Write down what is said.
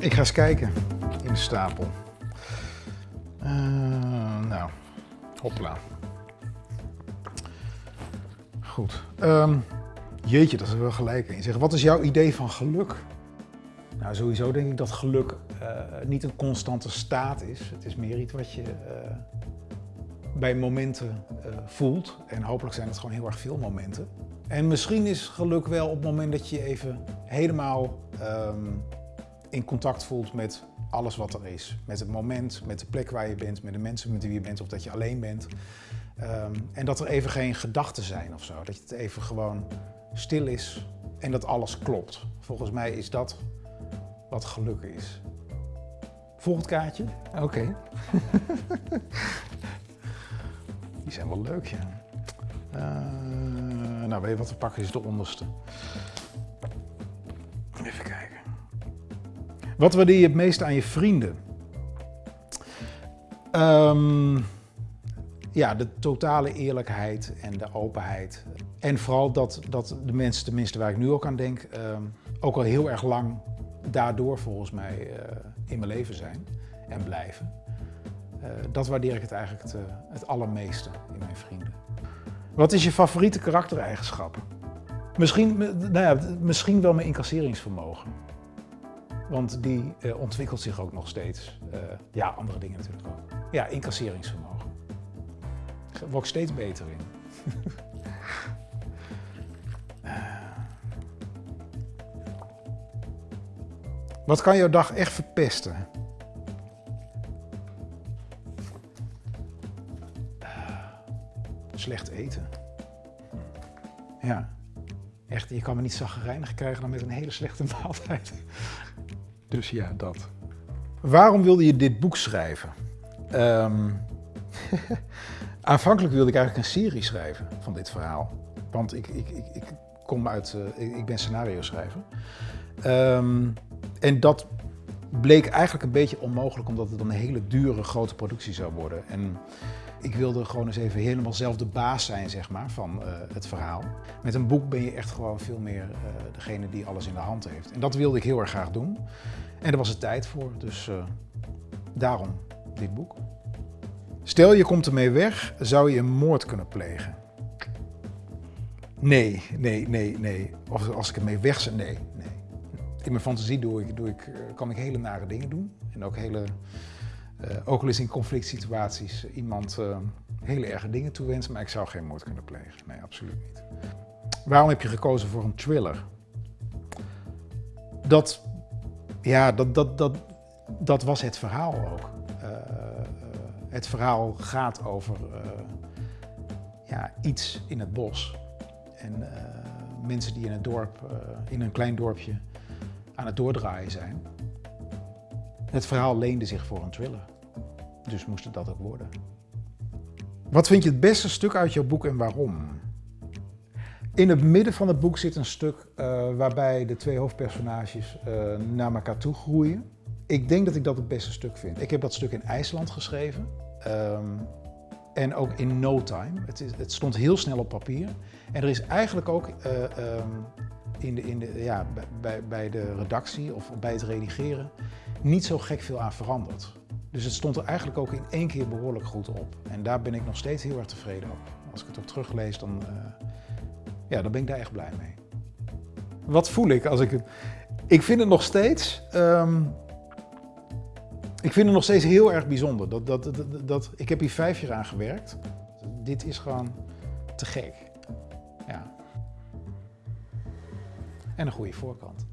Ik ga eens kijken in de stapel. Uh, nou, hopla. Goed. Um, jeetje, dat is wel gelijk in. Zeg, wat is jouw idee van geluk? Nou, sowieso denk ik dat geluk uh, niet een constante staat is. Het is meer iets wat je uh, bij momenten voelt. En hopelijk zijn het gewoon heel erg veel momenten. En misschien is geluk wel op het moment dat je even helemaal um, in contact voelt met alles wat er is. Met het moment, met de plek waar je bent, met de mensen met wie je bent of dat je alleen bent. Um, en dat er even geen gedachten zijn of zo. Dat het even gewoon stil is en dat alles klopt. Volgens mij is dat wat geluk is. Volgend kaartje? Oké. Okay. Die zijn wel leuk, ja. Uh, nou, weet je wat we pakken is de onderste. Wat waardeer je het meeste aan je vrienden? Um, ja, de totale eerlijkheid en de openheid. En vooral dat, dat de mensen, tenminste waar ik nu ook aan denk, um, ook al heel erg lang daardoor volgens mij uh, in mijn leven zijn en blijven. Uh, dat waardeer ik het eigenlijk het, uh, het allermeeste in mijn vrienden. Wat is je favoriete karaktereigenschap? Misschien, nou ja, misschien wel mijn incasseringsvermogen. Want die uh, ontwikkelt zich ook nog steeds. Uh, ja, andere dingen natuurlijk ook. Ja, incasseringsvermogen. Daar steeds beter in. Wat kan jouw dag echt verpesten? Slecht eten. Ja. Echt, je kan me niet zaggerijnig krijgen dan met een hele slechte maaltijd. Dus ja, dat. Waarom wilde je dit boek schrijven? Um, aanvankelijk wilde ik eigenlijk een serie schrijven van dit verhaal. Want ik, ik, ik, ik kom uit, uh, ik ben scenario schrijver. Um, en dat bleek eigenlijk een beetje onmogelijk, omdat het een hele dure grote productie zou worden. En ik wilde gewoon eens even helemaal zelf de baas zijn zeg maar, van uh, het verhaal. Met een boek ben je echt gewoon veel meer uh, degene die alles in de hand heeft. En dat wilde ik heel erg graag doen. En daar was het tijd voor, dus uh, daarom dit boek. Stel je komt ermee weg, zou je een moord kunnen plegen? Nee, nee, nee, nee. Of als ik ermee weg zou, nee, nee. In mijn fantasie doe ik, doe ik, kan ik hele nare dingen doen. En ook hele uh, ook al is in conflict situaties iemand uh, hele erge dingen toewensen, maar ik zou geen moord kunnen plegen. Nee, absoluut niet. Waarom heb je gekozen voor een thriller? Dat, ja, dat, dat, dat, dat was het verhaal ook. Het verhaal gaat over ja, iets in het bos. En mensen die in het dorp, in een klein dorpje, aan het doordraaien zijn. Het verhaal leende zich voor een thriller. Dus moest het dat ook worden. Wat vind je het beste stuk uit jouw boek en waarom? In het midden van het boek zit een stuk uh, waarbij de twee hoofdpersonages uh, naar elkaar toe groeien. Ik denk dat ik dat het beste stuk vind. Ik heb dat stuk in IJsland geschreven. Um, en ook in no time. Het, is, het, stond heel snel op papier. En er is eigenlijk ook uh, um, in de, in de, ja, bij, bij de redactie of bij het redigeren niet zo gek veel aan veranderd. Dus het stond er eigenlijk ook in één keer behoorlijk goed op. En daar ben ik nog steeds heel erg tevreden op. Als ik het ook teruglees, dan, uh, ja, dan ben ik daar echt blij mee. Wat voel ik als ik het... Ik vind het nog steeds... Um, ik vind het nog steeds heel erg bijzonder. Dat, dat, dat, dat, ik heb hier vijf jaar aan gewerkt. Dit is gewoon te gek. En een goede voorkant.